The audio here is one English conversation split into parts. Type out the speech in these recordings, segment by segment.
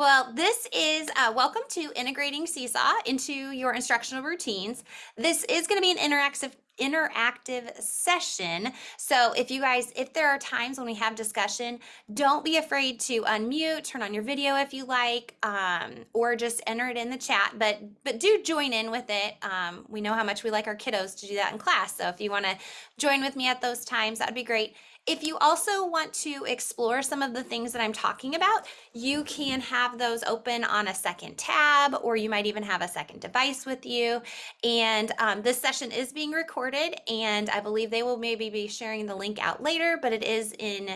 Well, this is uh, welcome to integrating Seesaw into your instructional routines. This is going to be an interactive interactive session. So if you guys, if there are times when we have discussion, don't be afraid to unmute, turn on your video if you like, um, or just enter it in the chat. But but do join in with it. Um, we know how much we like our kiddos to do that in class. So if you want to join with me at those times, that'd be great. If you also want to explore some of the things that I'm talking about, you can have those open on a second tab, or you might even have a second device with you. And um, this session is being recorded, and I believe they will maybe be sharing the link out later, but it is in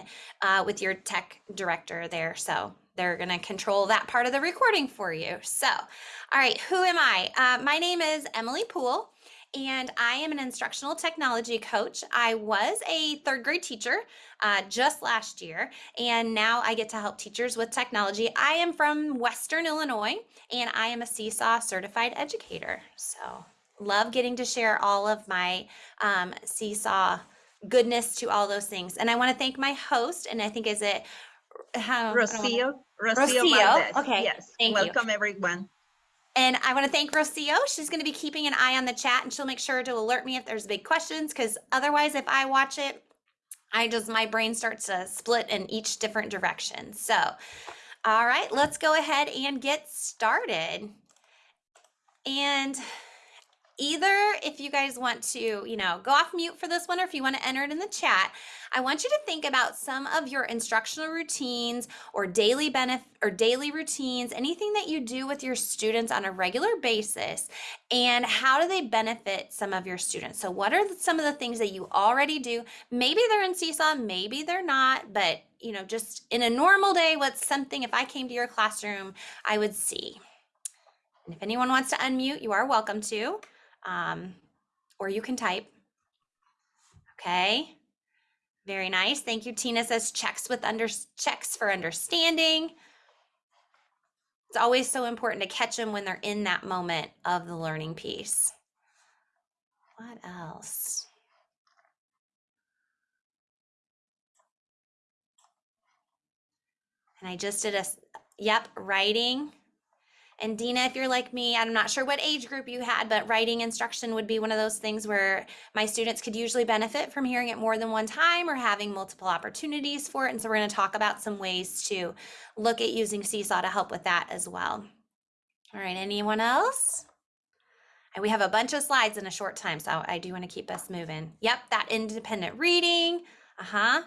uh, with your tech director there. So they're going to control that part of the recording for you. So, all right, who am I? Uh, my name is Emily Poole and I am an instructional technology coach. I was a third grade teacher uh, just last year, and now I get to help teachers with technology. I am from Western Illinois, and I am a Seesaw certified educator. So, love getting to share all of my um, Seesaw goodness to all those things. And I want to thank my host, and I think is it how Rocio, Rocio, Rocio. Okay. Yes. Thank Welcome you. everyone. And I want to thank Rocio. She's going to be keeping an eye on the chat and she'll make sure to alert me if there's big questions because otherwise, if I watch it, I just, my brain starts to split in each different direction. So, all right, let's go ahead and get started. And either if you guys want to, you know, go off mute for this one or if you want to enter it in the chat, I want you to think about some of your instructional routines or daily benefit or daily routines, anything that you do with your students on a regular basis and how do they benefit some of your students? So what are some of the things that you already do? Maybe they're in Seesaw, maybe they're not, but you know, just in a normal day, what's something if I came to your classroom, I would see. And if anyone wants to unmute, you are welcome to um, or you can type. Okay, very nice. Thank you. Tina says checks with under checks for understanding. It's always so important to catch them when they're in that moment of the learning piece. What else? And I just did a, yep, writing. And Dina, if you're like me, I'm not sure what age group you had, but writing instruction would be one of those things where my students could usually benefit from hearing it more than one time or having multiple opportunities for it. And so we're going to talk about some ways to look at using Seesaw to help with that as well. All right, anyone else? And we have a bunch of slides in a short time, so I do want to keep us moving. Yep, that independent reading. Uh-huh.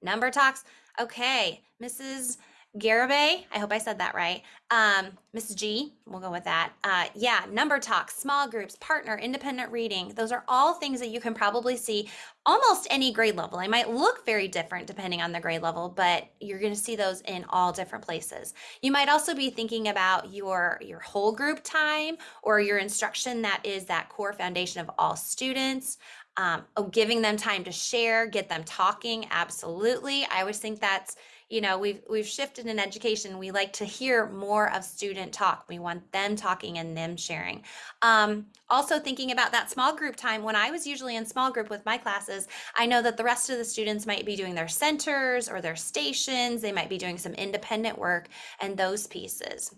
Number talks. Okay, Mrs. Garibay, I hope I said that right. Um, Miss G, we'll go with that. Uh, yeah, number talks, small groups, partner, independent reading. Those are all things that you can probably see almost any grade level. They might look very different depending on the grade level, but you're going to see those in all different places. You might also be thinking about your, your whole group time or your instruction that is that core foundation of all students. Um, oh, giving them time to share, get them talking. Absolutely. I always think that's you know we've we've shifted in education. We like to hear more of student talk. We want them talking and them sharing. Um, also thinking about that small group time when i was usually in small group with my classes i know that the rest of the students might be doing their centers or their stations. They might be doing some independent work and those pieces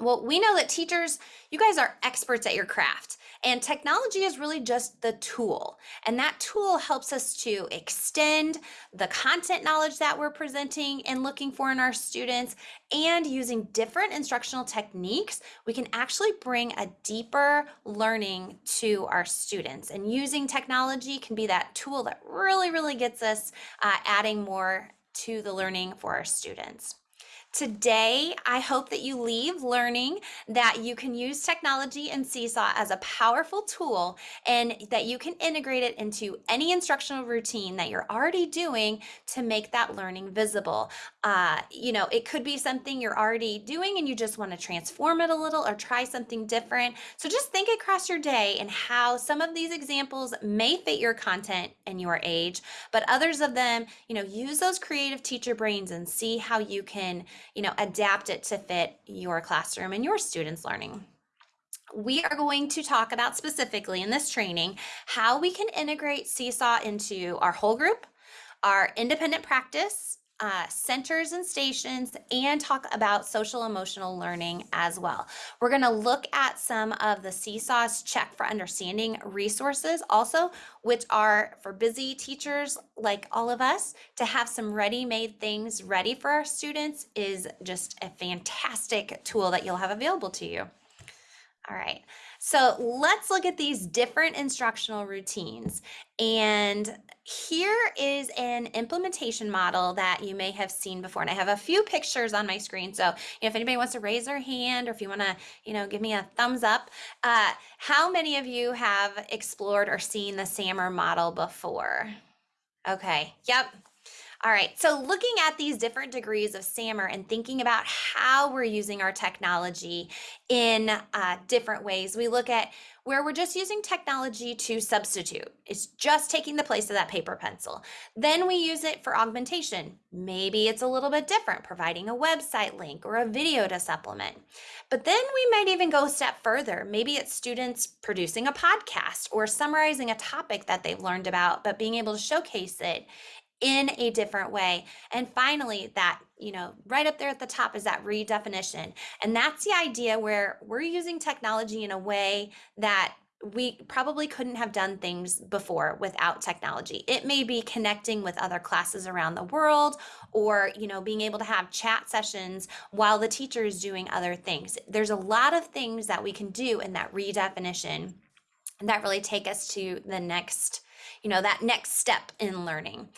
well, we know that teachers, you guys are experts at your craft, and technology is really just the tool. And that tool helps us to extend the content knowledge that we're presenting and looking for in our students. And using different instructional techniques, we can actually bring a deeper learning to our students. And using technology can be that tool that really, really gets us uh, adding more to the learning for our students. Today, I hope that you leave learning that you can use technology and Seesaw as a powerful tool and that you can integrate it into any instructional routine that you're already doing to make that learning visible. Uh, you know, it could be something you're already doing and you just want to transform it a little or try something different. So just think across your day and how some of these examples may fit your content and your age, but others of them, you know, use those creative teacher brains and see how you can you know, adapt it to fit your classroom and your students' learning. We are going to talk about specifically in this training how we can integrate Seesaw into our whole group, our independent practice, uh, centers and stations and talk about social emotional learning as well. We're going to look at some of the Seesaw's Check for Understanding resources also, which are for busy teachers like all of us to have some ready-made things ready for our students is just a fantastic tool that you'll have available to you. All right. So let's look at these different instructional routines. And here is an implementation model that you may have seen before. And I have a few pictures on my screen. So if anybody wants to raise their hand or if you want to, you know, give me a thumbs up. Uh, how many of you have explored or seen the SAMR model before? Okay. Yep. All right, so looking at these different degrees of SAMR and thinking about how we're using our technology in uh, different ways, we look at where we're just using technology to substitute. It's just taking the place of that paper pencil. Then we use it for augmentation. Maybe it's a little bit different, providing a website link or a video to supplement. But then we might even go a step further. Maybe it's students producing a podcast or summarizing a topic that they've learned about, but being able to showcase it in a different way. And finally, that, you know, right up there at the top is that redefinition. And that's the idea where we're using technology in a way that we probably couldn't have done things before without technology. It may be connecting with other classes around the world or, you know, being able to have chat sessions while the teacher is doing other things. There's a lot of things that we can do in that redefinition that really take us to the next, you know, that next step in learning.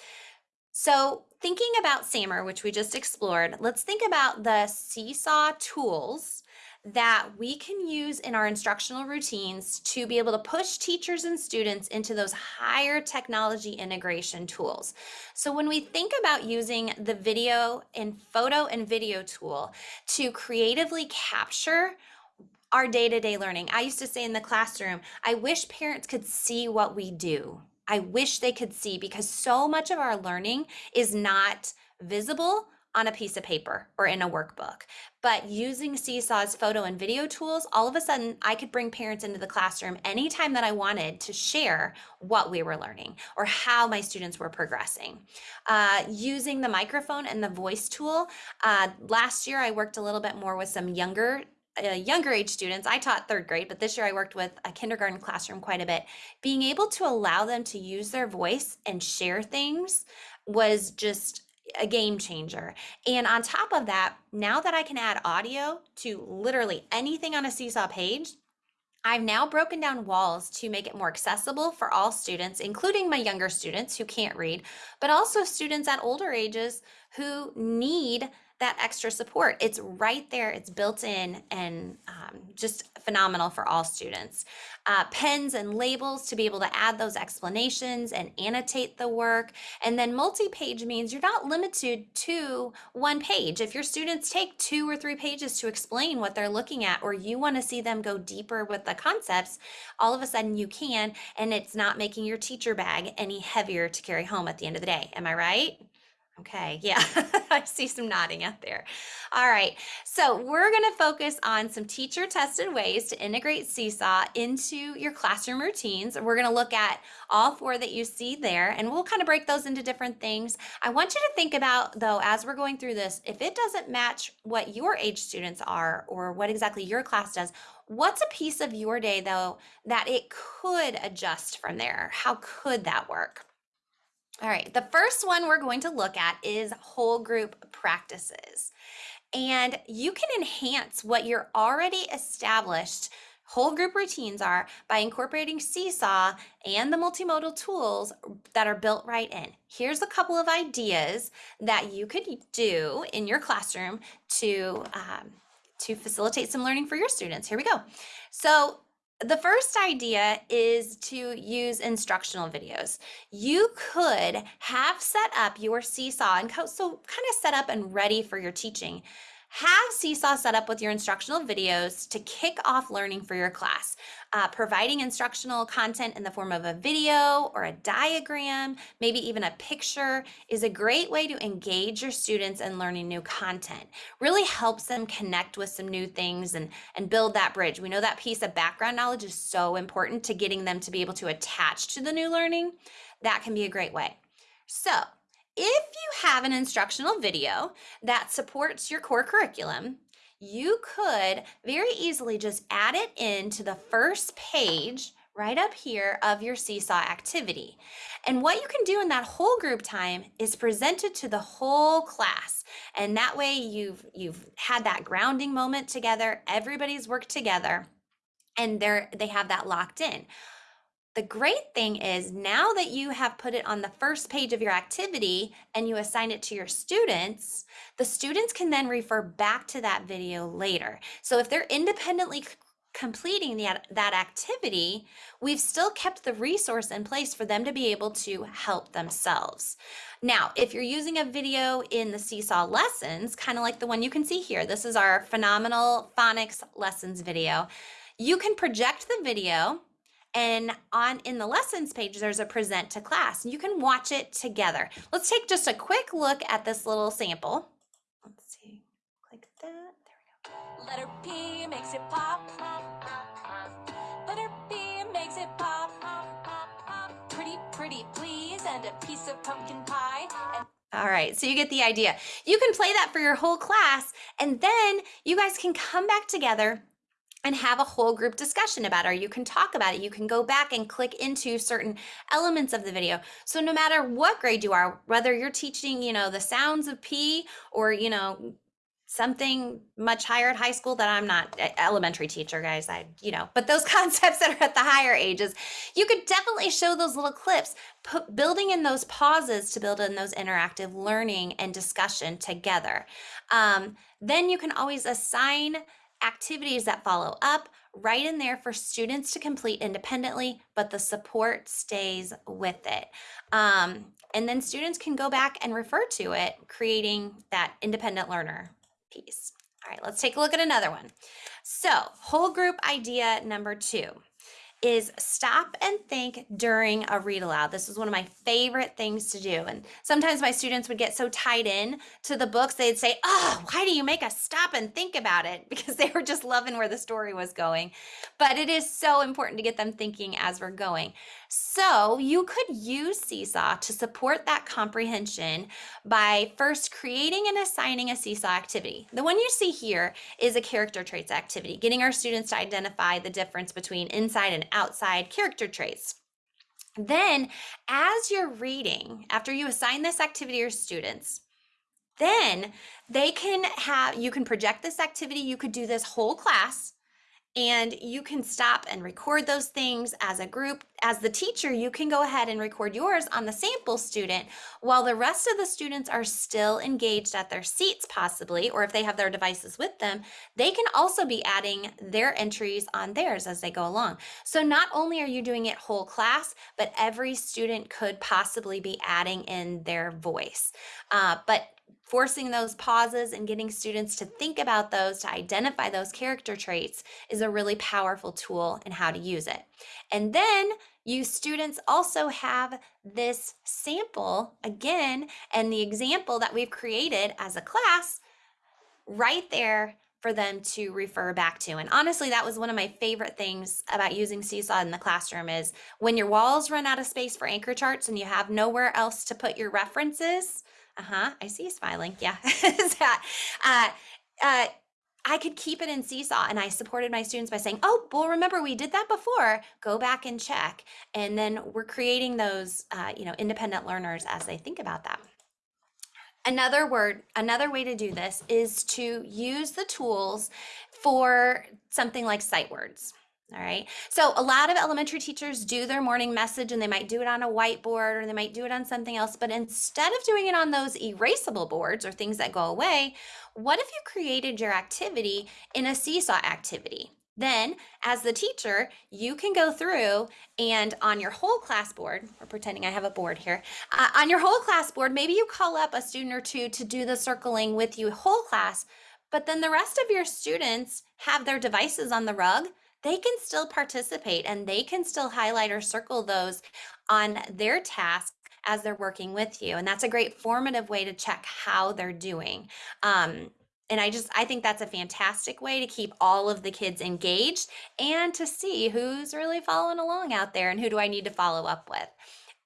So thinking about SAMR, which we just explored, let's think about the Seesaw tools that we can use in our instructional routines to be able to push teachers and students into those higher technology integration tools. So when we think about using the video and photo and video tool to creatively capture our day-to-day -day learning. I used to say in the classroom, I wish parents could see what we do I wish they could see because so much of our learning is not visible on a piece of paper or in a workbook. But using Seesaw's photo and video tools, all of a sudden I could bring parents into the classroom anytime that I wanted to share what we were learning or how my students were progressing. Uh, using the microphone and the voice tool, uh, last year I worked a little bit more with some younger uh, younger age students, I taught third grade, but this year I worked with a kindergarten classroom quite a bit. Being able to allow them to use their voice and share things was just a game changer. And on top of that, now that I can add audio to literally anything on a Seesaw page, I've now broken down walls to make it more accessible for all students, including my younger students who can't read, but also students at older ages who need that extra support. It's right there, it's built in and um, just phenomenal for all students. Uh, pens and labels to be able to add those explanations and annotate the work. And then multi-page means you're not limited to one page. If your students take two or three pages to explain what they're looking at, or you wanna see them go deeper with the concepts, all of a sudden you can, and it's not making your teacher bag any heavier to carry home at the end of the day. Am I right? Okay, yeah, I see some nodding out there. All right, so we're going to focus on some teacher tested ways to integrate Seesaw into your classroom routines. We're going to look at all four that you see there, and we'll kind of break those into different things. I want you to think about, though, as we're going through this, if it doesn't match what your age students are or what exactly your class does, what's a piece of your day, though, that it could adjust from there? How could that work? All right, the first one we're going to look at is whole group practices. And you can enhance what your already established whole group routines are by incorporating Seesaw and the multimodal tools that are built right in. Here's a couple of ideas that you could do in your classroom to, um, to facilitate some learning for your students. Here we go. So the first idea is to use instructional videos. You could have set up your Seesaw and so kind of set up and ready for your teaching have Seesaw set up with your instructional videos to kick off learning for your class. Uh, providing instructional content in the form of a video or a diagram, maybe even a picture, is a great way to engage your students in learning new content. Really helps them connect with some new things and, and build that bridge. We know that piece of background knowledge is so important to getting them to be able to attach to the new learning. That can be a great way. So if you have an instructional video that supports your core curriculum, you could very easily just add it into the first page right up here of your seesaw activity. And what you can do in that whole group time is present it to the whole class. And that way you've you've had that grounding moment together, everybody's worked together and they're they have that locked in. The great thing is now that you have put it on the first page of your activity and you assign it to your students, the students can then refer back to that video later. So if they're independently completing the, that activity, we've still kept the resource in place for them to be able to help themselves. Now, if you're using a video in the Seesaw lessons, kind of like the one you can see here, this is our phenomenal phonics lessons video. You can project the video and on in the lessons page, there's a present to class. and You can watch it together. Let's take just a quick look at this little sample. Let's see, click that, there we go. Letter P makes it pop. Letter P makes it pop. Pretty, pretty please, and a piece of pumpkin pie. And all right, so you get the idea. You can play that for your whole class, and then you guys can come back together and have a whole group discussion about it or you can talk about it. You can go back and click into certain elements of the video. So no matter what grade you are whether you're teaching you know the sounds of p or you know something much higher at high school that i'm not elementary teacher guys i you know but those concepts that are at the higher ages you could definitely show those little clips put, building in those pauses to build in those interactive learning and discussion together. Um, then you can always assign activities that follow up right in there for students to complete independently, but the support stays with it. Um, and then students can go back and refer to it, creating that independent learner piece. All right, let's take a look at another one. So whole group idea number two is stop and think during a read aloud. This is one of my favorite things to do. And sometimes my students would get so tied in to the books, they'd say, Oh, why do you make us stop and think about it? Because they were just loving where the story was going. But it is so important to get them thinking as we're going. So you could use Seesaw to support that comprehension by first creating and assigning a Seesaw activity. The one you see here is a character traits activity, getting our students to identify the difference between inside and outside character traits. Then, as you're reading, after you assign this activity to your students, then they can have, you can project this activity, you could do this whole class, and you can stop and record those things as a group. As the teacher, you can go ahead and record yours on the sample student while the rest of the students are still engaged at their seats possibly, or if they have their devices with them, they can also be adding their entries on theirs as they go along. So not only are you doing it whole class, but every student could possibly be adding in their voice. Uh, but forcing those pauses and getting students to think about those, to identify those character traits is a really powerful tool and how to use it. And then you students also have this sample again and the example that we've created as a class right there for them to refer back to. And honestly, that was one of my favorite things about using Seesaw in the classroom is when your walls run out of space for anchor charts and you have nowhere else to put your references, uh-huh, I see you smiling. Yeah. uh, uh, I could keep it in Seesaw and I supported my students by saying, oh, well, remember we did that before, go back and check. And then we're creating those, uh, you know, independent learners as they think about that. Another word, another way to do this is to use the tools for something like sight words. All right. So a lot of elementary teachers do their morning message and they might do it on a whiteboard or they might do it on something else. But instead of doing it on those erasable boards or things that go away, what if you created your activity in a seesaw activity? Then, as the teacher, you can go through and on your whole class board, we're pretending I have a board here, uh, on your whole class board, maybe you call up a student or two to do the circling with you whole class, but then the rest of your students have their devices on the rug they can still participate and they can still highlight or circle those on their task as they're working with you. And that's a great formative way to check how they're doing. Um, and I just, I think that's a fantastic way to keep all of the kids engaged and to see who's really following along out there and who do I need to follow up with.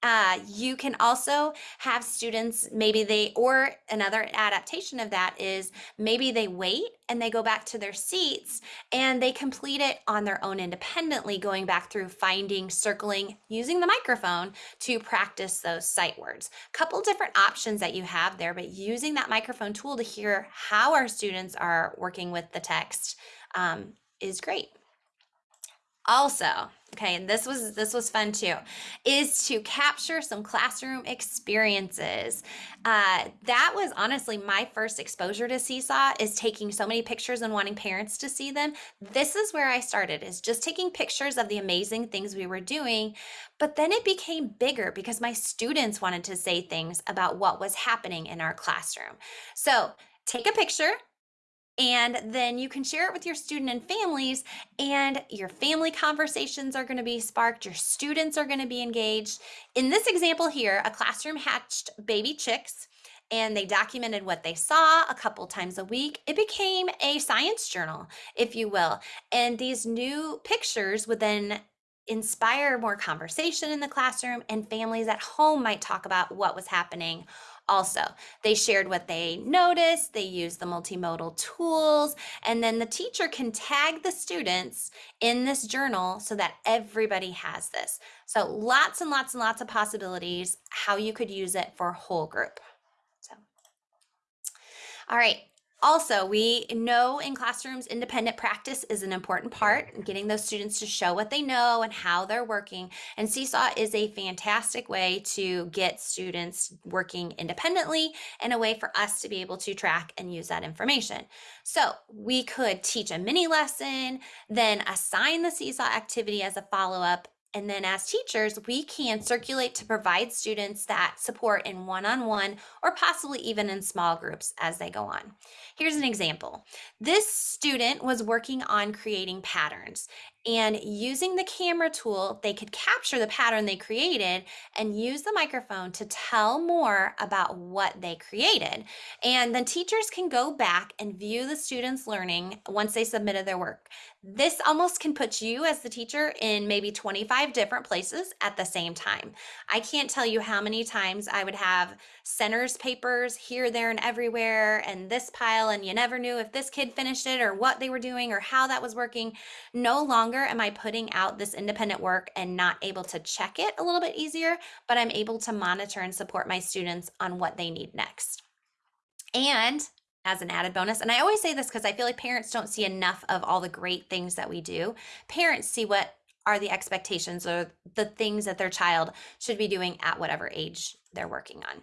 Uh, you can also have students, maybe they, or another adaptation of that is maybe they wait and they go back to their seats and they complete it on their own independently, going back through finding, circling, using the microphone to practice those sight words. A couple different options that you have there, but using that microphone tool to hear how our students are working with the text um, is great. Also, okay, and this was this was fun too, is to capture some classroom experiences. Uh, that was honestly my first exposure to Seesaw is taking so many pictures and wanting parents to see them. This is where I started is just taking pictures of the amazing things we were doing, but then it became bigger because my students wanted to say things about what was happening in our classroom. So take a picture and then you can share it with your student and families and your family conversations are going to be sparked your students are going to be engaged. In this example here a classroom hatched baby chicks and they documented what they saw a couple times a week. It became a science journal if you will and these new pictures would then inspire more conversation in the classroom and families at home might talk about what was happening also. They shared what they noticed, they used the multimodal tools, and then the teacher can tag the students in this journal so that everybody has this. So lots and lots and lots of possibilities how you could use it for a whole group. So, all right, also, we know in classrooms, independent practice is an important part, getting those students to show what they know and how they're working. And Seesaw is a fantastic way to get students working independently and a way for us to be able to track and use that information. So we could teach a mini lesson, then assign the Seesaw activity as a follow-up, and then as teachers, we can circulate to provide students that support in one-on-one or possibly even in small groups as they go on. Here's an example. This student was working on creating patterns and using the camera tool, they could capture the pattern they created and use the microphone to tell more about what they created. And then teachers can go back and view the students' learning once they submitted their work. This almost can put you as the teacher in maybe 25 different places at the same time. I can't tell you how many times I would have centers papers here, there, and everywhere, and this pile, and you never knew if this kid finished it or what they were doing or how that was working. No longer am I putting out this independent work and not able to check it a little bit easier, but I'm able to monitor and support my students on what they need next. And as an added bonus. And I always say this because I feel like parents don't see enough of all the great things that we do. Parents see what are the expectations or the things that their child should be doing at whatever age they're working on.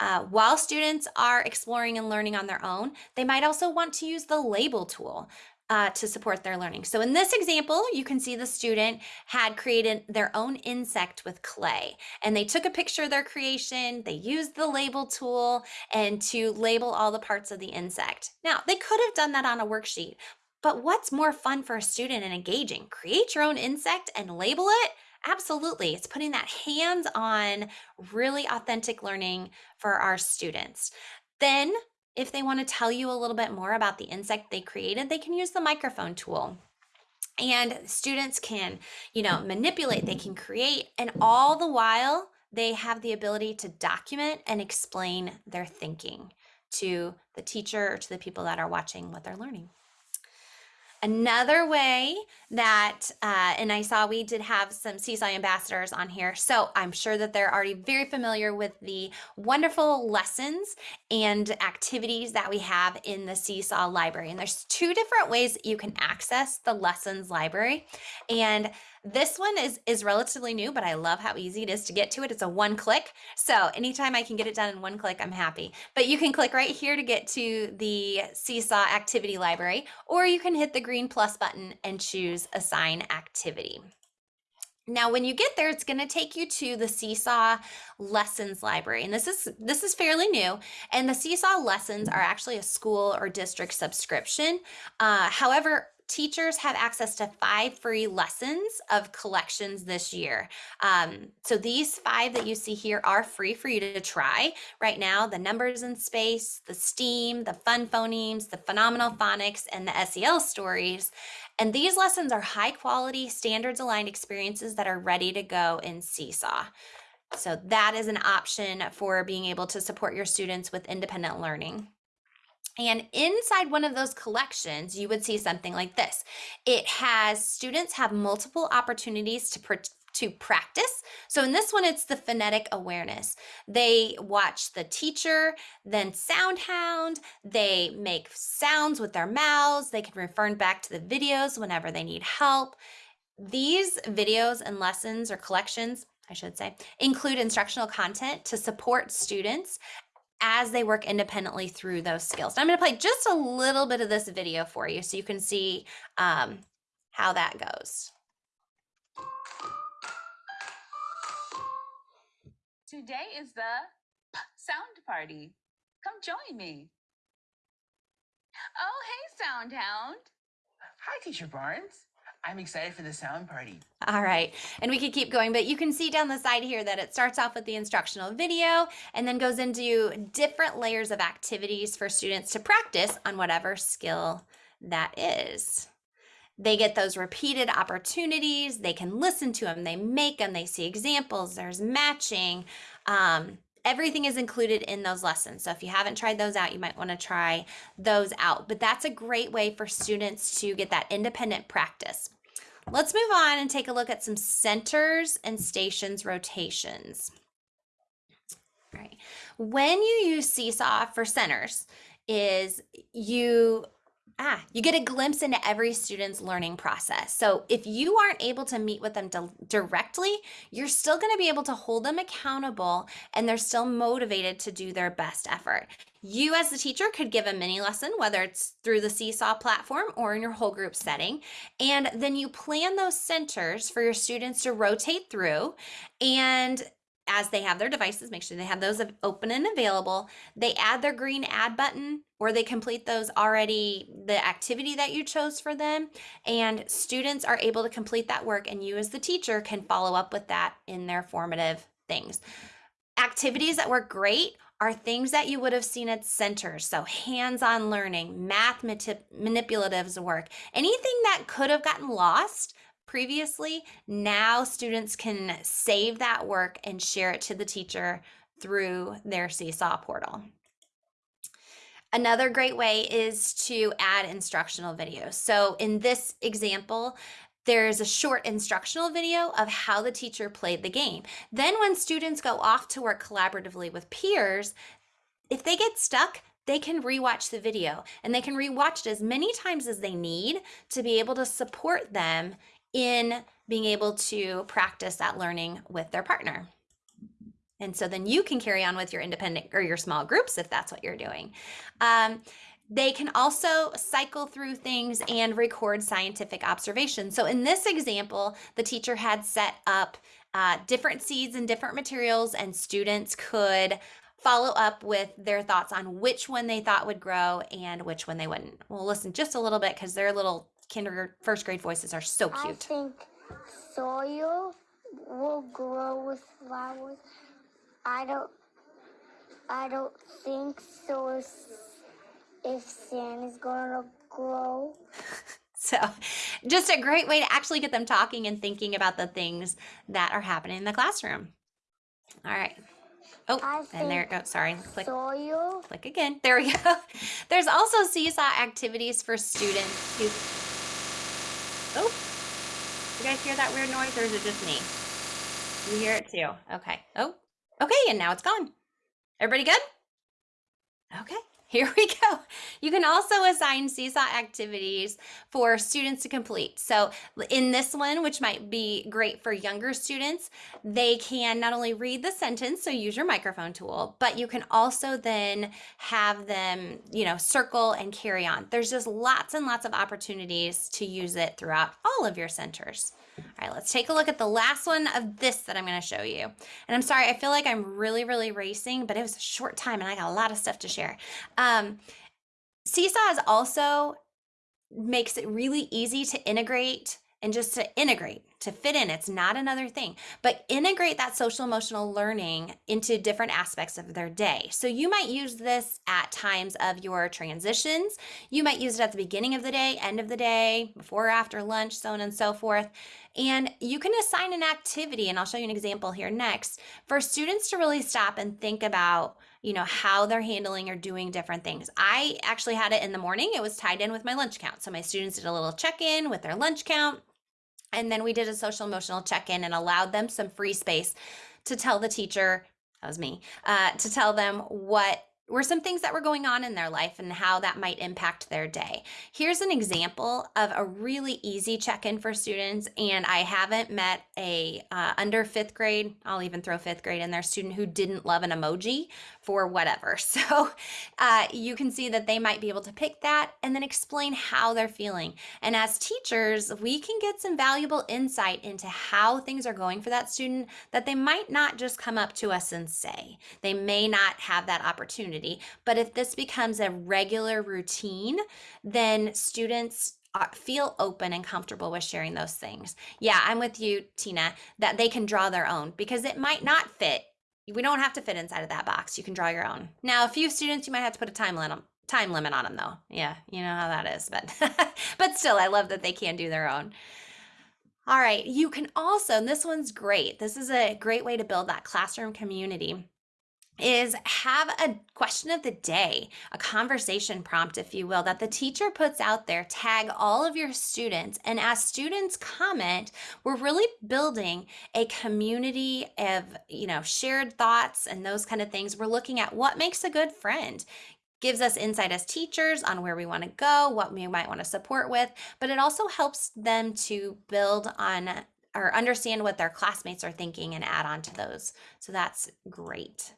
Uh, while students are exploring and learning on their own, they might also want to use the label tool uh, to support their learning. So in this example, you can see the student had created their own insect with clay and they took a picture of their creation, they used the label tool and to label all the parts of the insect. Now, they could have done that on a worksheet, but what's more fun for a student and engaging? Create your own insect and label it? Absolutely. It's putting that hands on, really authentic learning for our students. Then if they want to tell you a little bit more about the insect they created, they can use the microphone tool. And students can you know manipulate they can create and all the while they have the ability to document and explain their thinking to the teacher or to the people that are watching what they're learning Another way that, uh, and I saw we did have some Seesaw ambassadors on here, so I'm sure that they're already very familiar with the wonderful lessons and activities that we have in the Seesaw library. And there's two different ways you can access the lessons library. And this one is, is relatively new, but I love how easy it is to get to it. It's a one click. So anytime I can get it done in one click, I'm happy. But you can click right here to get to the Seesaw activity library, or you can hit the green plus button and choose assign activity. Now, when you get there, it's going to take you to the Seesaw Lessons Library. And this is this is fairly new. And the Seesaw Lessons are actually a school or district subscription. Uh, however, teachers have access to five free lessons of collections this year. Um, so these five that you see here are free for you to try right now. The numbers in space, the STEAM, the fun phonemes, the phenomenal phonics, and the SEL stories. And these lessons are high quality, standards aligned experiences that are ready to go in Seesaw. So that is an option for being able to support your students with independent learning. And inside one of those collections, you would see something like this. It has students have multiple opportunities to to practice. So in this one, it's the phonetic awareness. They watch the teacher, then SoundHound. They make sounds with their mouths. They can refer back to the videos whenever they need help. These videos and lessons or collections, I should say, include instructional content to support students as they work independently through those skills. I'm going to play just a little bit of this video for you so you can see um, how that goes. Today is the sound party. Come join me. Oh, hey, Soundhound. Hi, Teacher Barnes. I'm excited for the sound party. All right, and we could keep going, but you can see down the side here that it starts off with the instructional video and then goes into different layers of activities for students to practice on whatever skill that is. They get those repeated opportunities, they can listen to them, they make them, they see examples, there's matching. Um, everything is included in those lessons. So if you haven't tried those out, you might want to try those out. But that's a great way for students to get that independent practice. Let's move on and take a look at some centers and stations rotations. All right. When you use Seesaw for centers is you Ah, you get a glimpse into every student's learning process. So if you aren't able to meet with them directly, you're still going to be able to hold them accountable and they're still motivated to do their best effort. You as the teacher could give a mini lesson, whether it's through the Seesaw platform or in your whole group setting. And then you plan those centers for your students to rotate through and as they have their devices, make sure they have those open and available. They add their green add button or they complete those already, the activity that you chose for them. And students are able to complete that work and you as the teacher can follow up with that in their formative things. Activities that work great are things that you would have seen at centers. So hands-on learning, math manipulatives work, anything that could have gotten lost previously, now students can save that work and share it to the teacher through their Seesaw portal. Another great way is to add instructional videos. So in this example, there's a short instructional video of how the teacher played the game. Then when students go off to work collaboratively with peers, if they get stuck, they can rewatch the video and they can rewatch it as many times as they need to be able to support them in being able to practice that learning with their partner. And so then you can carry on with your independent or your small groups if that's what you're doing. Um, they can also cycle through things and record scientific observations. So in this example, the teacher had set up uh, different seeds and different materials and students could follow up with their thoughts on which one they thought would grow and which one they wouldn't. We'll listen just a little bit because their little kindergarten, first grade voices are so cute. I think soil will grow with flowers. I don't, I don't think so. If, if sand is going to grow. So, just a great way to actually get them talking and thinking about the things that are happening in the classroom. All right. Oh, and there it goes. Sorry. Click. Soil. Click again. There we go. There's also seesaw activities for students who Oh, you guys hear that weird noise or is it just me? You hear it too. Okay. Oh, okay. And now it's gone. Everybody good? Okay. Here we go. You can also assign Seesaw activities for students to complete. So in this one, which might be great for younger students, they can not only read the sentence, so use your microphone tool, but you can also then have them, you know, circle and carry on. There's just lots and lots of opportunities to use it throughout all of your centers. All right, let's take a look at the last one of this that I'm going to show you. And I'm sorry, I feel like I'm really, really racing, but it was a short time and I got a lot of stuff to share. Um, Seesaw is also makes it really easy to integrate and just to integrate, to fit in. It's not another thing, but integrate that social emotional learning into different aspects of their day. So you might use this at times of your transitions. You might use it at the beginning of the day, end of the day, before or after lunch, so on and so forth. And you can assign an activity, and I'll show you an example here next, for students to really stop and think about you know how they're handling or doing different things i actually had it in the morning it was tied in with my lunch count so my students did a little check-in with their lunch count and then we did a social emotional check in and allowed them some free space to tell the teacher, that was me, uh, to tell them what were some things that were going on in their life and how that might impact their day. Here's an example of a really easy check-in for students and I haven't met a uh, under fifth grade, I'll even throw fifth grade in there, student who didn't love an emoji for whatever. So uh, you can see that they might be able to pick that and then explain how they're feeling. And as teachers, we can get some valuable insight into how things are going for that student that they might not just come up to us and say. They may not have that opportunity, but if this becomes a regular routine, then students uh, feel open and comfortable with sharing those things. Yeah, I'm with you, Tina, that they can draw their own because it might not fit we don't have to fit inside of that box. You can draw your own. Now, a few students, you might have to put a time limit time limit on them though. Yeah, you know how that is, but but still I love that they can do their own. All right, you can also, and this one's great. This is a great way to build that classroom community is have a question of the day, a conversation prompt, if you will, that the teacher puts out there, tag all of your students. And as students comment, we're really building a community of, you know, shared thoughts and those kind of things. We're looking at what makes a good friend gives us insight as teachers on where we want to go, what we might want to support with, but it also helps them to build on or understand what their classmates are thinking and add on to those. So that's great.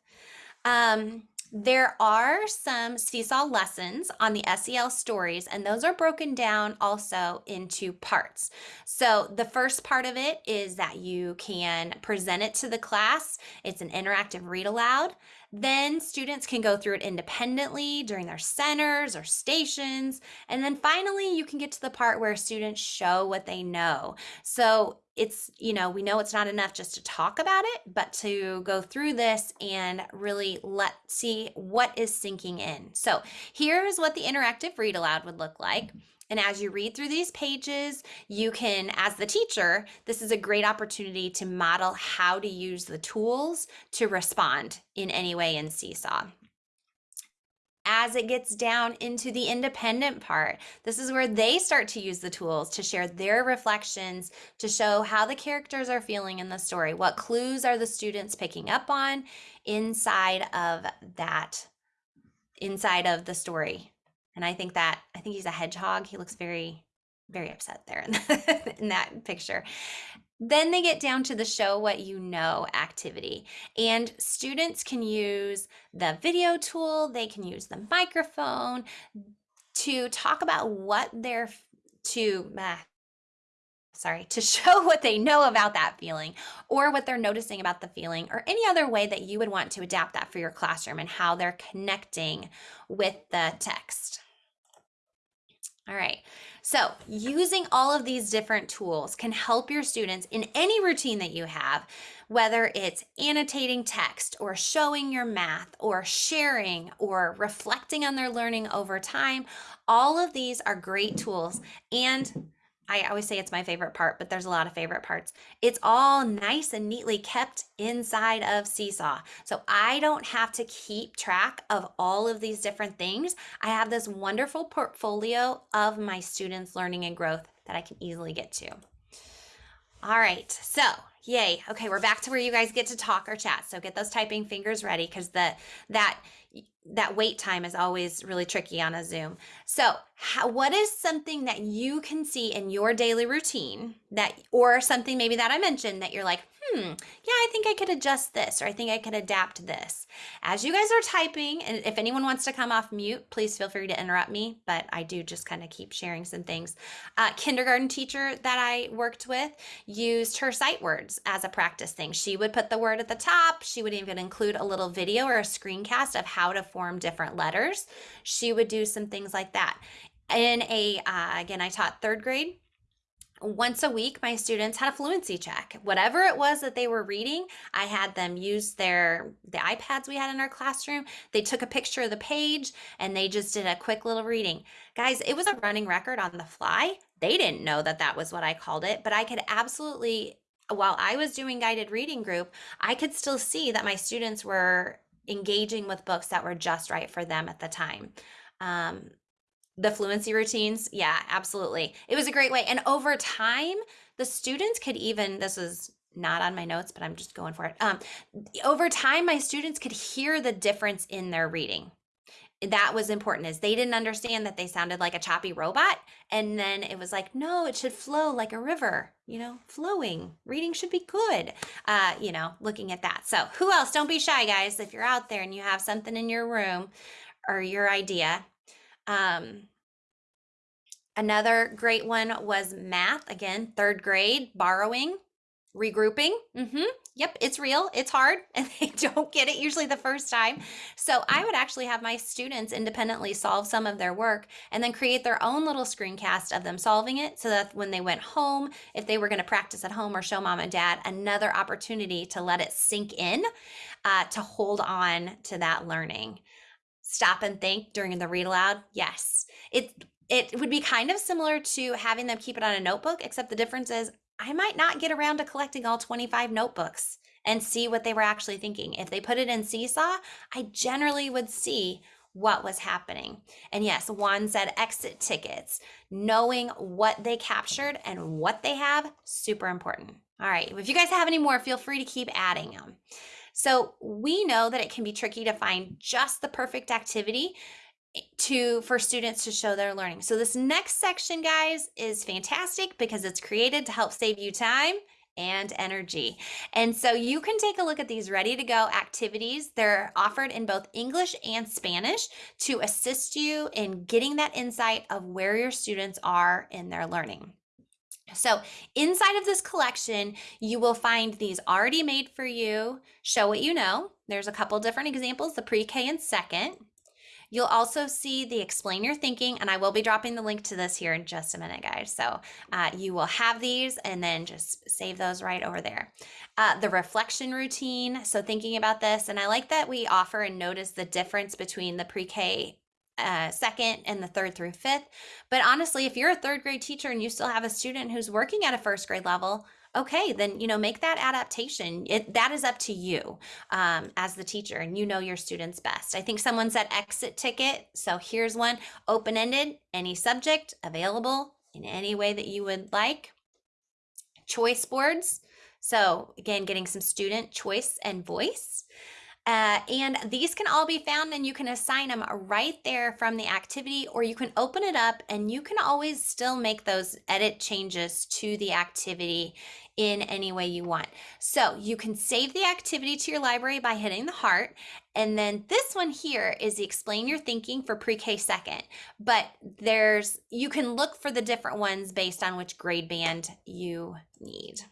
Um, there are some seesaw lessons on the SEL stories, and those are broken down also into parts. So, the first part of it is that you can present it to the class, it's an interactive read aloud. Then students can go through it independently during their centers or stations. And then finally, you can get to the part where students show what they know. So it's, you know, we know it's not enough just to talk about it, but to go through this and really let see what is sinking in. So here's what the interactive read aloud would look like. And as you read through these pages, you can, as the teacher, this is a great opportunity to model how to use the tools to respond in any way in Seesaw as it gets down into the independent part. This is where they start to use the tools to share their reflections, to show how the characters are feeling in the story. What clues are the students picking up on inside of that, inside of the story? And I think that, I think he's a hedgehog. He looks very, very upset there in, the, in that picture. Then they get down to the show what you know activity. And students can use the video tool, they can use the microphone to talk about what they're to ah, sorry, to show what they know about that feeling or what they're noticing about the feeling or any other way that you would want to adapt that for your classroom and how they're connecting with the text. All right, so using all of these different tools can help your students in any routine that you have, whether it's annotating text or showing your math or sharing or reflecting on their learning over time. All of these are great tools and I always say it's my favorite part, but there's a lot of favorite parts. It's all nice and neatly kept inside of Seesaw. So I don't have to keep track of all of these different things. I have this wonderful portfolio of my students' learning and growth that I can easily get to. All right, so yay. Okay, we're back to where you guys get to talk or chat. So get those typing fingers ready because the that that wait time is always really tricky on a Zoom. So, how, what is something that you can see in your daily routine that, or something maybe that I mentioned that you're like, hmm, yeah, I think I could adjust this or I think I could adapt this. As you guys are typing, and if anyone wants to come off mute, please feel free to interrupt me, but I do just kind of keep sharing some things. Uh, kindergarten teacher that I worked with used her sight words as a practice thing. She would put the word at the top. She would even include a little video or a screencast of how to form different letters. She would do some things like that. In a, uh, again, I taught third grade once a week, my students had a fluency check. Whatever it was that they were reading, I had them use their the iPads we had in our classroom. They took a picture of the page and they just did a quick little reading. Guys, it was a running record on the fly. They didn't know that that was what I called it, but I could absolutely while I was doing guided reading group, I could still see that my students were engaging with books that were just right for them at the time. Um, the fluency routines, yeah, absolutely. It was a great way. And over time, the students could even, this was not on my notes, but I'm just going for it. Um, over time, my students could hear the difference in their reading that was important is they didn't understand that they sounded like a choppy robot and then it was like no it should flow like a river you know flowing reading should be good uh you know looking at that so who else don't be shy guys if you're out there and you have something in your room or your idea um another great one was math again third grade borrowing regrouping mm-hmm yep it's real it's hard and they don't get it usually the first time. So i would actually have my students independently solve some of their work and then create their own little screencast of them solving it so that when they went home if they were going to practice at home or show mom and dad another opportunity to let it sink in uh, to hold on to that learning. Stop and think during the read aloud yes. It it would be kind of similar to having them keep it on a notebook except the difference is I might not get around to collecting all 25 notebooks and see what they were actually thinking. If they put it in Seesaw, I generally would see what was happening. And yes, Juan said exit tickets, knowing what they captured and what they have, super important. All right, if you guys have any more, feel free to keep adding them. So we know that it can be tricky to find just the perfect activity to for students to show their learning. So this next section guys is fantastic because it's created to help save you time and energy. And so you can take a look at these ready to go activities. They're offered in both English and Spanish to assist you in getting that insight of where your students are in their learning. So inside of this collection, you will find these already made for you, show what you know. There's a couple different examples, the pre-K and second. You'll also see the explain your thinking, and I will be dropping the link to this here in just a minute, guys. So uh, you will have these and then just save those right over there. Uh, the reflection routine, so thinking about this, and I like that we offer and notice the difference between the pre-K uh, second and the third through fifth. But honestly, if you're a third grade teacher and you still have a student who's working at a first grade level, okay, then, you know, make that adaptation. It, that is up to you um, as the teacher and you know your students best. I think someone said exit ticket. So here's one open ended, any subject available in any way that you would like. Choice boards. So again, getting some student choice and voice. Uh, and these can all be found and you can assign them right there from the activity or you can open it up and you can always still make those edit changes to the activity in any way you want. So you can save the activity to your library by hitting the heart. And then this one here is the explain your thinking for pre-K second. But there's, you can look for the different ones based on which grade band you need.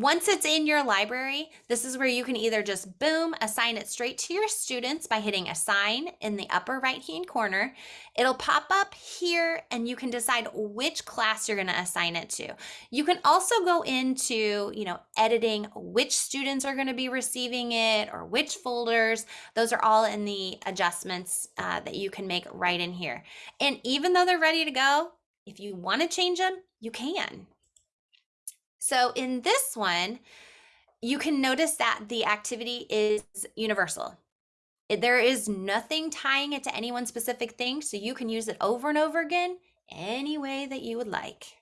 Once it's in your library, this is where you can either just boom, assign it straight to your students by hitting assign in the upper right hand corner. It'll pop up here and you can decide which class you're going to assign it to. You can also go into, you know, editing which students are going to be receiving it or which folders. Those are all in the adjustments uh, that you can make right in here. And even though they're ready to go, if you want to change them, you can. So in this one, you can notice that the activity is universal. There is nothing tying it to any one specific thing, so you can use it over and over again any way that you would like.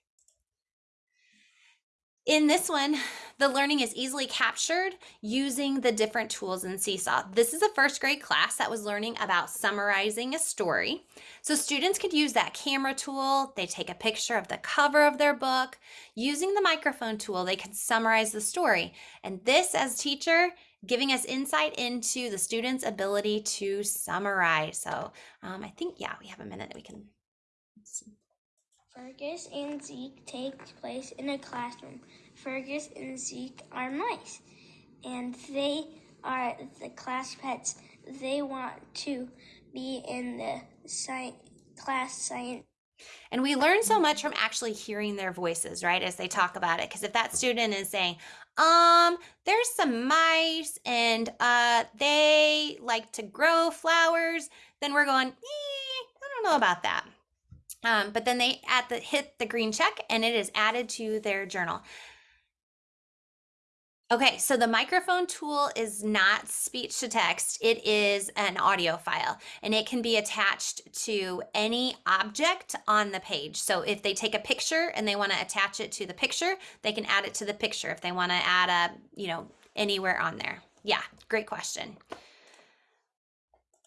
In this one, the learning is easily captured using the different tools in Seesaw. This is a first grade class that was learning about summarizing a story. So students could use that camera tool. They take a picture of the cover of their book. Using the microphone tool, they can summarize the story. And this, as teacher, giving us insight into the student's ability to summarize. So um, I think, yeah, we have a minute that we can. Fergus and Zeke takes place in a classroom. Fergus and Zeke are mice, and they are the class pets. They want to be in the sci- class science And we learn so much from actually hearing their voices, right, as they talk about it. Because if that student is saying, um, there's some mice and uh, they like to grow flowers, then we're going, eh, I don't know about that. Um, but then they at the hit the green check and it is added to their journal. Okay, so the microphone tool is not speech to text. It is an audio file and it can be attached to any object on the page. So if they take a picture and they want to attach it to the picture, they can add it to the picture if they want to add a, you know, anywhere on there. Yeah, great question.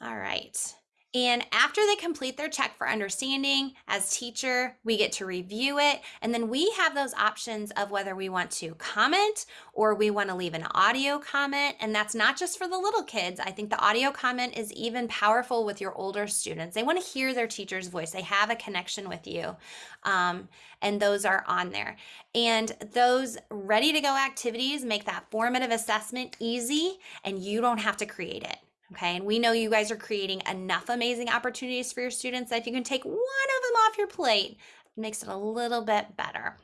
All right. And after they complete their check for understanding, as teacher, we get to review it. And then we have those options of whether we want to comment or we want to leave an audio comment. And that's not just for the little kids. I think the audio comment is even powerful with your older students. They want to hear their teacher's voice. They have a connection with you. Um, and those are on there. And those ready to go activities make that formative assessment easy and you don't have to create it. Okay, and we know you guys are creating enough amazing opportunities for your students that if you can take one of them off your plate, it makes it a little bit better.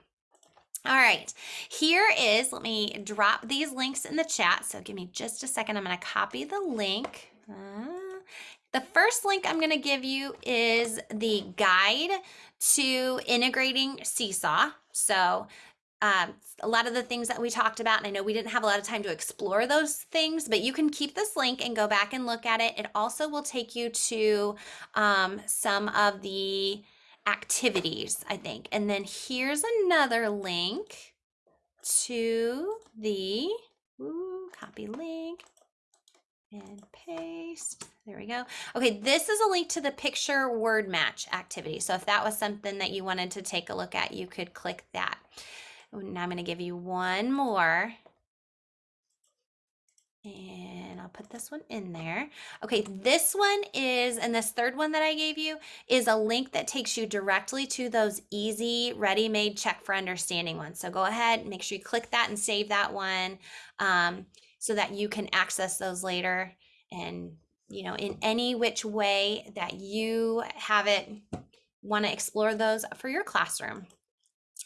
All right, here is, let me drop these links in the chat. So give me just a second. I'm going to copy the link. Uh, the first link I'm going to give you is the guide to integrating Seesaw. So um, a lot of the things that we talked about, and I know we didn't have a lot of time to explore those things, but you can keep this link and go back and look at it. It also will take you to um, some of the activities, I think. And then here's another link to the copy link and paste. There we go. Okay, this is a link to the picture word match activity. So if that was something that you wanted to take a look at, you could click that. Now I'm going to give you one more. And I'll put this one in there. Okay, this one is, and this third one that I gave you is a link that takes you directly to those easy ready-made check for understanding ones. So go ahead, make sure you click that and save that one um, so that you can access those later and, you know, in any which way that you have it, want to explore those for your classroom.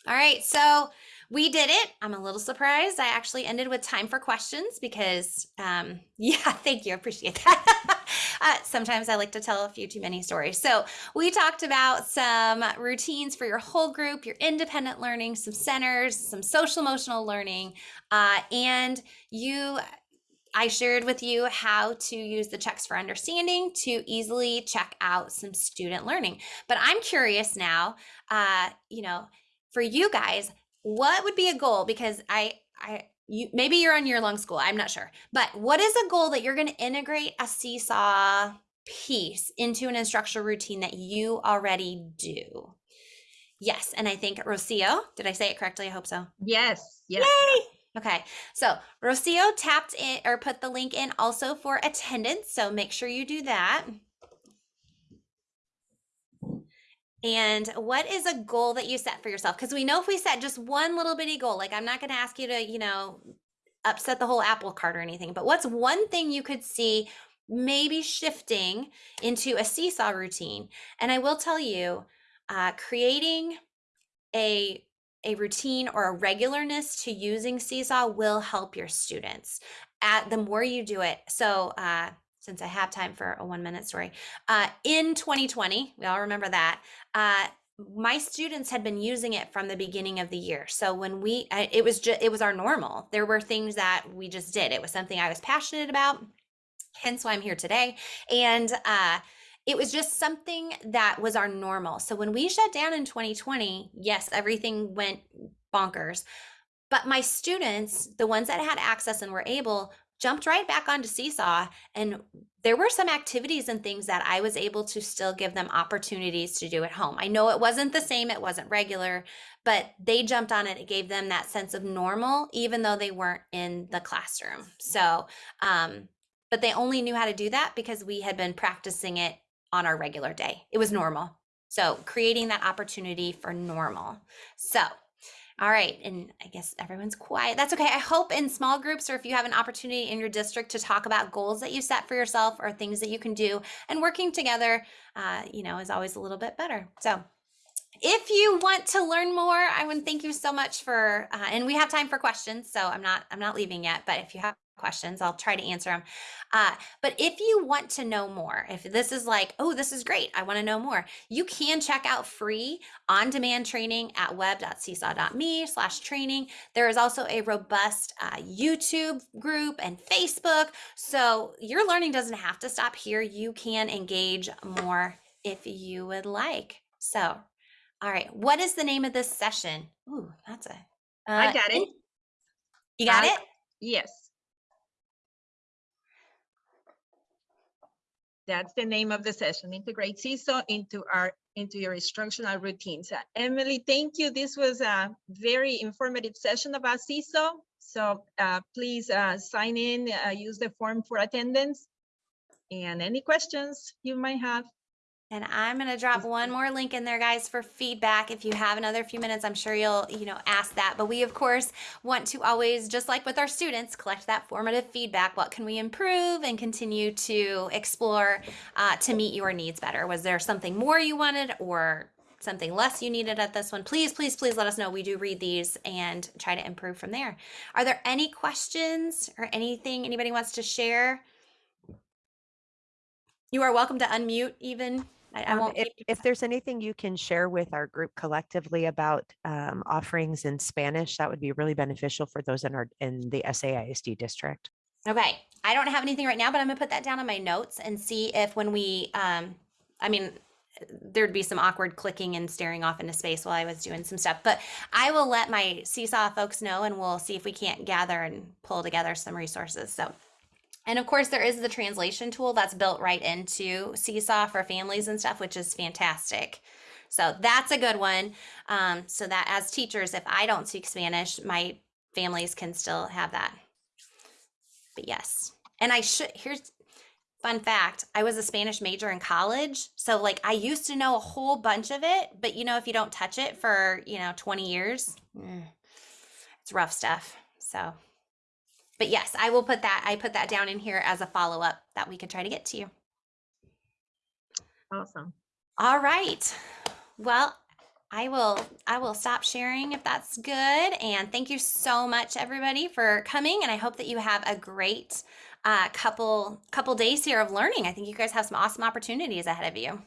All right, so we did it. I'm a little surprised. I actually ended with time for questions because, um, yeah, thank you. I appreciate that. uh, sometimes I like to tell a few too many stories. So we talked about some routines for your whole group, your independent learning, some centers, some social emotional learning, uh, and you I shared with you how to use the checks for understanding to easily check out some student learning. But I'm curious now, uh, you know, for you guys, what would be a goal? Because I, I, you maybe you're on year long school. I'm not sure, but what is a goal that you're going to integrate a seesaw piece into an instructional routine that you already do? Yes, and I think Rocio, did I say it correctly? I hope so. Yes, yes. Yay! Okay, so Rocio tapped in or put the link in also for attendance. So make sure you do that. And what is a goal that you set for yourself? Because we know if we set just one little bitty goal, like I'm not going to ask you to, you know, upset the whole apple cart or anything, but what's one thing you could see maybe shifting into a seesaw routine? And I will tell you, uh, creating a a routine or a regularness to using seesaw will help your students at the more you do it so uh, since I have time for a one minute story. Uh, in 2020, we all remember that. Uh, my students had been using it from the beginning of the year. So when we, it was just, it was our normal. There were things that we just did. It was something I was passionate about. Hence why I'm here today. And, uh, it was just something that was our normal. So when we shut down in 2020, yes, everything went bonkers. But my students, the ones that had access and were able, jumped right back onto Seesaw. And there were some activities and things that I was able to still give them opportunities to do at home. I know it wasn't the same, it wasn't regular, but they jumped on it. It gave them that sense of normal, even though they weren't in the classroom. So, um, but they only knew how to do that because we had been practicing it on our regular day. It was normal. So, creating that opportunity for normal. So, all right. And I guess everyone's quiet. That's okay. I hope in small groups or if you have an opportunity in your district to talk about goals that you set for yourself or things that you can do and working together, uh, you know, is always a little bit better. So if you want to learn more, I want to thank you so much for, uh, and we have time for questions. So I'm not, I'm not leaving yet, but if you have questions, I'll try to answer them. Uh, but if you want to know more, if this is like, oh, this is great, I want to know more, you can check out free on-demand training at web.seesaw.me slash training. There is also a robust uh, YouTube group and Facebook. So your learning doesn't have to stop here. You can engage more if you would like. So, all right, what is the name of this session? Ooh, that's a. I uh, got it. You got I- it? Yes. That's the name of the session, integrate Seesaw into our, into your instructional routines. Uh, Emily, thank you. This was a very informative session about Seesaw. So uh, please uh, sign in, uh, use the form for attendance. And any questions you might have. And I'm gonna drop one more link in there, guys, for feedback. If you have another few minutes, I'm sure you'll, you know, ask that. But we, of course, want to always, just like with our students, collect that formative feedback. What can we improve and continue to explore uh, to meet your needs better? Was there something more you wanted or something less you needed at this one? Please, please, please let us know. We do read these and try to improve from there. Are there any questions or anything anybody wants to share? You are welcome to unmute even. I, I Um, if, if there's anything you can share with our group collectively about um, offerings in Spanish, that would be really beneficial for those in our in the SAISD district. Okay, I don't have anything right now, but I'm gonna put that down on my notes and see if when we, um, I mean, there'd be some awkward clicking and staring off into space while I was doing some stuff, but I will let my Seesaw folks know and we'll see if we can't gather and pull together some resources. So, and of course, there is the translation tool that's built right into Seesaw for families and stuff, which is fantastic. So that's a good one. Um, so that as teachers, if I don't speak Spanish, my families can still have that. But yes, and I should, here's fun fact. I was a Spanish major in college. So like I used to know a whole bunch of it, but you know, if you don't touch it for, you know, 20 years, mm, it's rough stuff. So, but yes, I will put that, I put that down in here as a follow-up that we could try to get to you. Awesome. All right. Well, I will I will stop sharing if that's good. And thank you so much everybody for coming and I hope that you have a great uh, couple couple days here of learning. I think you guys have some awesome opportunities ahead of you.